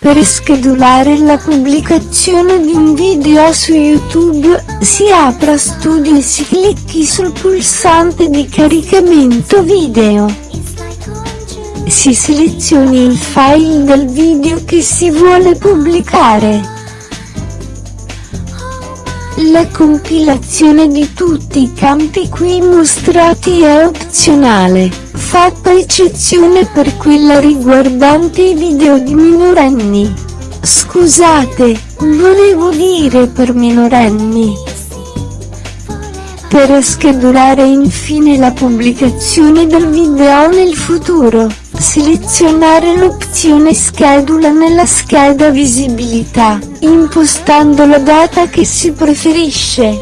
Per schedulare la pubblicazione di un video su YouTube, si apra Studio e si clicchi sul pulsante di caricamento video. Si selezioni il file del video che si vuole pubblicare. La compilazione di tutti i campi qui mostrati è opzionale, fatta eccezione per quella riguardante i video di minorenni. Scusate, volevo dire per minorenni. Per schedulare infine la pubblicazione del video nel futuro, selezionare l'opzione schedula nella scheda visibilità, impostando la data che si preferisce.